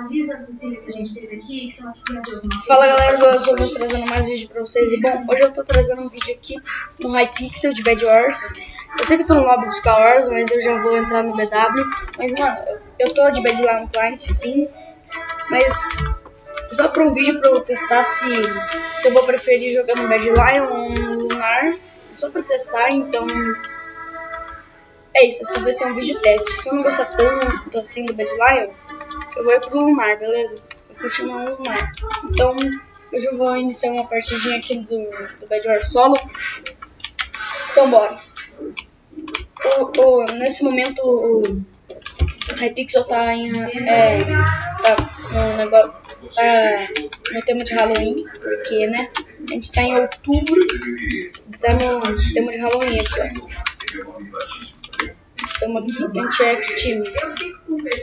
Avisa a Cecília que a gente teve aqui, que se ela precisar de alguma coisa... Fala galera, eu sou o trazendo mais vídeo pra vocês. E bom, hoje eu tô trazendo um vídeo aqui no Hypixel de Bad Wars. Eu sei que eu tô no lobby dos Wars, mas eu já vou entrar no BW. Mas mano, eu tô de Bad Lion Client sim. Mas só pra um vídeo pra eu testar se, se eu vou preferir jogar no Bad Lion ou no Lunar. Só pra testar, então é isso, esse vai ser um vídeo teste. Se eu não gostar tanto assim do Bad Lion, eu vou ir pro Lunar, beleza? Eu continuo no Lunar. Então, hoje eu vou iniciar uma partidinha aqui do, do Bad War solo. Então, bora. O, o, nesse momento, o Hypixel tá em. É, tá no negócio. Tá no tema de Halloween, porque, né? A gente tá em outubro, tá no tema de Halloween aqui, ó. Estamos aqui, anti time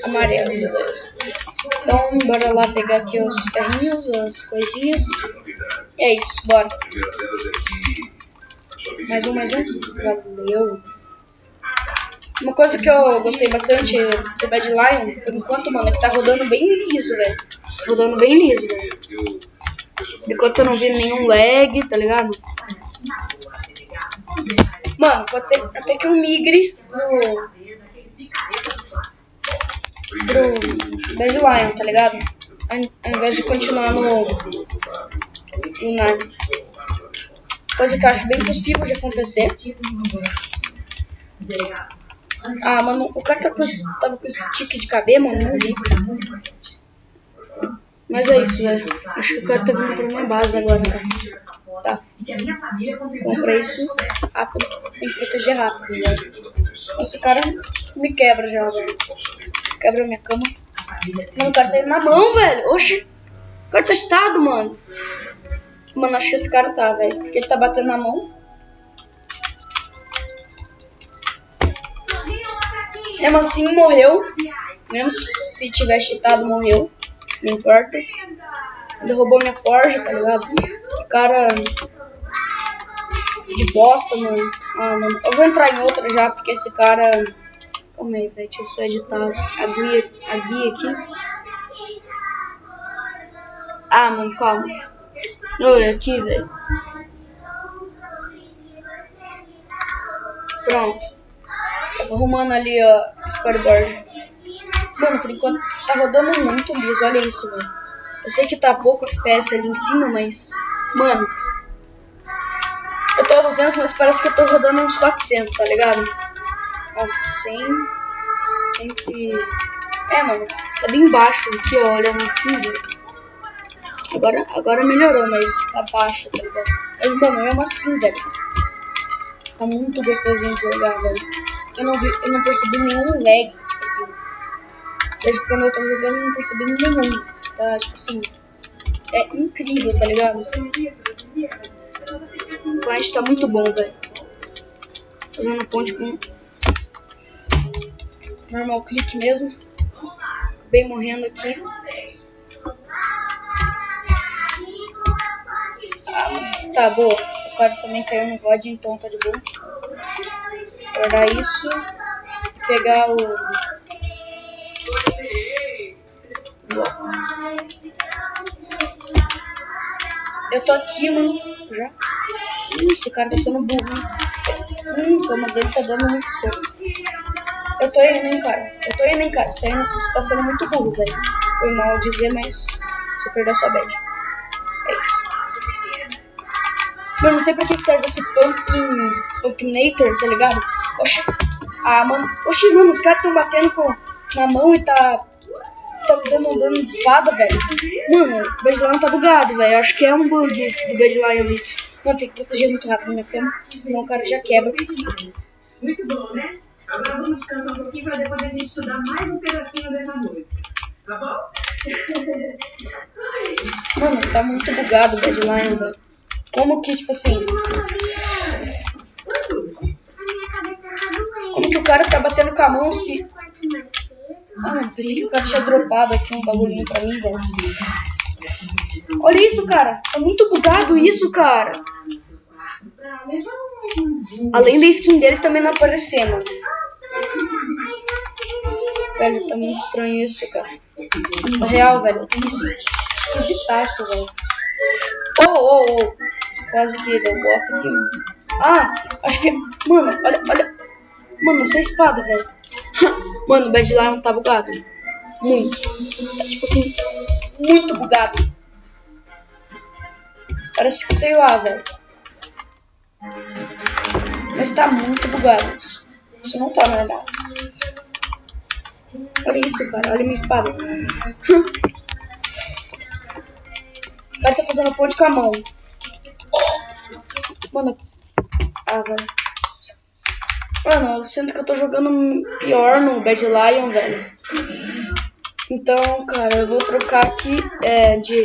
amarelo, beleza. Então, bora lá pegar aqui os ferrinhos, as coisinhas. E é isso, bora. Mais um, mais um. Valeu. Uma coisa que eu gostei bastante do Bad Lion, por enquanto, mano, é que tá rodando bem liso, velho. Rodando bem liso, velho. Enquanto eu não vi nenhum lag, tá ligado? Mano, pode ser até que eu migre pro. Pro Bad Lion, tá ligado? Ao invés de continuar no. no Nard. Coisa que eu acho bem possível de acontecer. Ah, mano, o cara tá com, tava com esse tique de cabelo, mano, não vi. Mas é isso, velho. Acho que o cara tá vindo pra minha base agora, cara. Tá. Compra isso rápido. Tem que proteger rápido, velho. Esse cara me quebra já, velho. Quebra minha cama. Não, o cara tá indo na mão, velho. Oxi. O cara tá estado, mano. Mano, acho que esse cara tá, velho. Porque ele tá batendo na mão. Mesmo assim, morreu. Mesmo se tiver cheatado, morreu. Não importa. Derrubou minha forja, tá ligado? cara de bosta, mano. Ah, mano. Eu vou entrar em outra já, porque esse cara... Calma aí, velho. Deixa eu só editar a guia, a guia aqui. Ah, mano, calma. Oi, aqui, velho. Pronto. Tava arrumando ali, ó, scoreboard. Mano, por enquanto tá rodando muito liso. Olha isso, velho. Eu sei que tá pouco FPS ali em cima, mas... Mano, eu tô a 200, mas parece que eu tô rodando uns 400, tá ligado? Ó, 100, 100 É, mano, tá bem baixo aqui, ó, olhando assim. Agora, agora melhorou, mas tá baixo, tá ligado? Mas, mano, mesmo assim, velho. Tá muito gostosinho de jogar, velho. Eu não, vi, eu não percebi nenhum lag, tipo assim. Desde quando eu tô jogando, eu não percebi nenhum. Tá, tipo assim é incrível, tá ligado? O Flash tá muito bom, velho. Fazendo ponte com normal clique mesmo. Bem morrendo aqui. Ah, tá, boa. O cara também caiu no VOD, então tá de boa. Guardar isso. Pegar o... Eu tô aqui, mano. Já. Hum, esse cara tá sendo burro? Hum, cama dele tá dando muito soco. Eu tô indo, hein, cara. Eu tô indo, hein, cara. Você tá, indo, você tá sendo muito burro, velho. Foi mal dizer, mas você perdeu sua bad. É isso. Mano, não sei pra que serve esse pumpkin, pumpkinator, tá ligado? Oxi. Ah, mano. Oxi, mano, os caras tão batendo com, na mão e tá tá dando dano de espada, velho. Mano, o Badlion tá bugado, velho. Acho que é um bug do Badlion isso. Mano, tem que proteger muito rápido minha cama, senão o cara já quebra. Muito bom, né? Agora vamos descansar um pouquinho pra depois a gente estudar mais um pedacinho dessa música. Tá bom? Mano, tá muito bugado o velho. Como que, tipo assim... Como que o cara tá batendo com a mão se... Ah, mano, pensei que o cara tinha dropado aqui um bagulhinho pra mim, velho. Olha isso, cara. Tá muito bugado isso, cara. Além da skin dele também não aparecer, mano. Velho, tá muito estranho isso, cara. Na real, velho. Isso, esquisitaço, velho. Oh, oh, oh. Quase que deu bosta aqui. Ah, acho que... Mano, olha, olha. Mano, essa espada, velho. Mano, o Bad Lion tá bugado. Muito. Tá, tipo assim, muito bugado. Parece que sei lá, velho. Mas tá muito bugado. Isso não tá normal. Olha isso, cara. Olha minha espada. o cara tá fazendo ponte com a mão. Mano. Ah, velho. Mano, eu sinto que eu tô jogando pior no Bad Lion, velho. Então, cara, eu vou trocar aqui é, de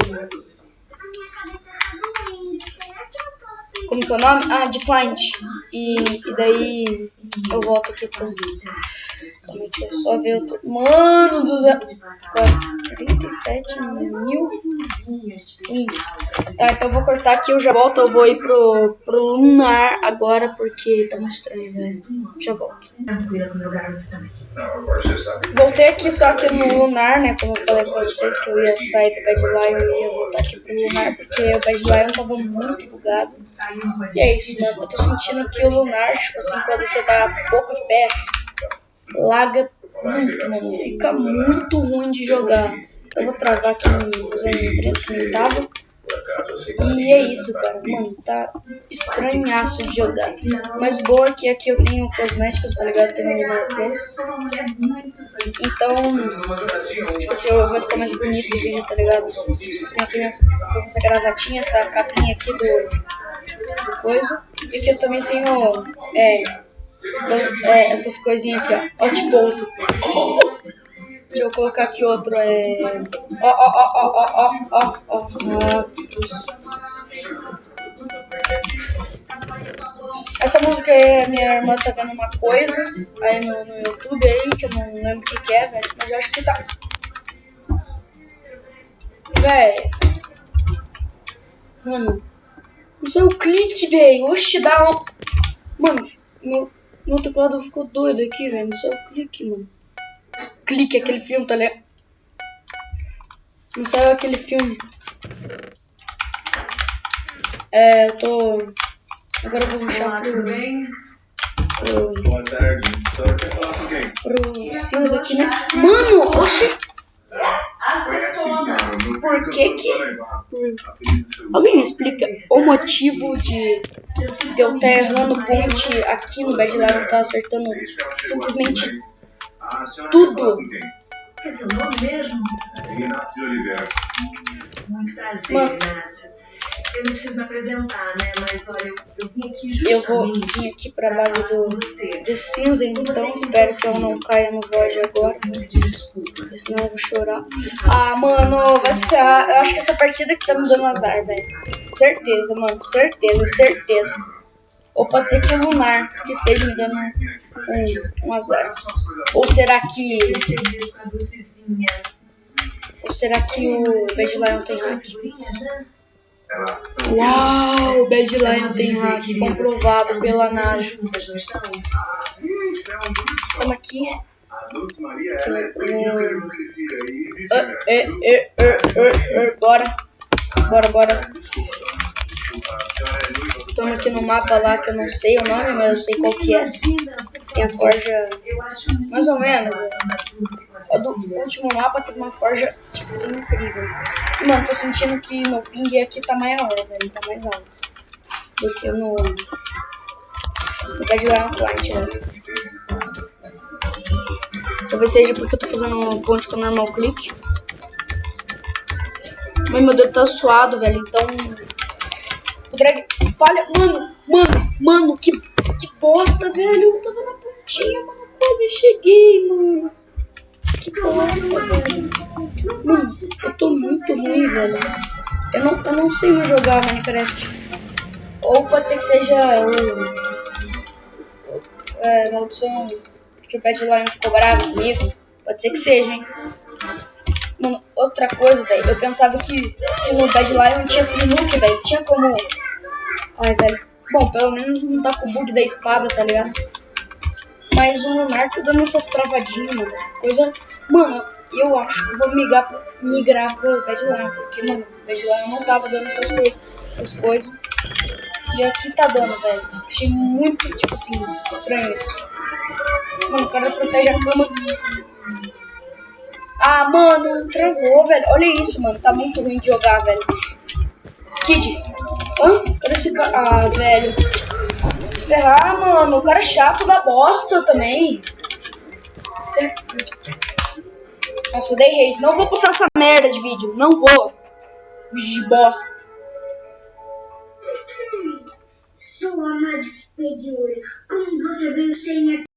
como que é o nome? Ah, de client. E, e daí eu volto aqui pra vocês. Deixa eu só ver. Tô... Mano do céu. 47 mil wins. Tá, então eu vou cortar aqui. Eu já volto. Eu vou ir pro, pro Lunar agora porque tá muito estranho, velho. Já volto. Voltei aqui só que no Lunar, né? Como eu falei pra vocês que eu ia sair do Bad Lion e ia voltar aqui pro Lunar porque o Bad Lion tava muito bugado. E é isso, mano. Eu tô sentindo que o Lunar, tipo assim, quando você tá pouco FPS, laga muito, mano. Fica muito ruim de jogar. Eu vou travar aqui no usando 30 que tava. E é isso, cara. Mano, tá estranhaço de jogar. Mas boa é que aqui eu tenho cosméticos, tá ligado? Um Lunar Plus. Então, tipo assim, vai ficar mais bonito o vídeo, tá ligado? Tipo assim, eu tenho essa, essa gravatinha, essa capinha aqui do, do coisa. E aqui eu também tenho é, é, essas coisinhas aqui, ó. Hot Pose. Deixa colocar aqui outro, é... Ó, ó, ó, ó, ó, ó, ó, ó, Essa música aí, minha irmã tá vendo uma coisa aí no, no YouTube aí, que eu não lembro o que, que é, velho, mas eu acho que tá... Velho... Mano... Não sei o clique, velho, oxe, dá um... Mano, meu, meu teclado ficou doido aqui, velho, não sei o clique, mano clique aquele filme, tá ligado? Não saiu aquele filme. É, eu tô. Agora eu vou puxar pro. pro... Boa tarde. Só quer falar com quem? Pro cinza aqui, né? Mano, oxi! Por que que... Alguém me explica o motivo de, de eu estar errando ponte aqui no Bad Lion, tá acertando simplesmente tudo. Quer dizer, o nome mesmo? Inácio de Oliveira. Muito prazer, Mano. Inácio. Eu não preciso me apresentar, né? Mas olha, eu, eu vim aqui justamente. Eu vou vir aqui pra base do, do cinza, então espero que eu não caia no void agora. Desculpas. Senão eu vou chorar. Ah, mano, vai se ferrar. Eu acho que essa partida que tá me dando azar, velho. Certeza, mano. Certeza, certeza. Ou pode ser que o Lunar que esteja me dando um, um azar. Ou será que. Ou será que o Bad Lion tem hack? Uau, o Bad Lion tem hack comprovado pela análise. Vamos aqui. Bora. Bora, bora. Estamos aqui no mapa lá que eu não sei o nome, mas eu sei qual que é. Tem a forja mais ou menos. O do último mapa tem uma forja, tipo assim, incrível. Mano, tô sentindo que meu ping aqui tá maior, velho. Tá mais alto. Do que no. No Lion Client, né? Talvez seja porque eu tô fazendo um ponte com normal clique. Mas meu dedo tá suado, velho. Então o drag falha. Mano, mano, mano, que, que bosta, velho. Eu tava na pontinha, mano. Quase cheguei, mano. Que bosta, velho. Mano, eu tô muito ruim, velho. Eu não, eu não sei mais jogar Minecraft. Ou pode ser que seja o. É, maldição que o Pet Lion ficou bravo comigo. Pode ser que seja, hein. Mano, outra coisa, velho. Eu pensava que, que no Bad Lion tinha free look, velho. Tinha como. Ai, velho. Bom, pelo menos não tá com o bug da espada, tá ligado? mas o Monark tá dando essas travadinhas, mano. Coisa. Mano, eu acho que eu vou migrar pro, migrar pro Badlion, porque, mano, o Badlion não tava dando essas, coi essas coisas. E aqui tá dando, velho. Achei muito, tipo assim, estranho isso. Mano, o cara protege a cama. Ah, mano, travou, velho. Olha isso, mano. Tá muito ruim de jogar, velho. Kid. Hã? Cadê esse cara? Ah, velho. Se ferrar, mano. O cara é chato da bosta também. Nossa, eu dei rage. Não vou postar essa merda de vídeo. Não vou. Vídeo de bosta. Sou a Madre Superior. Como você veio sem a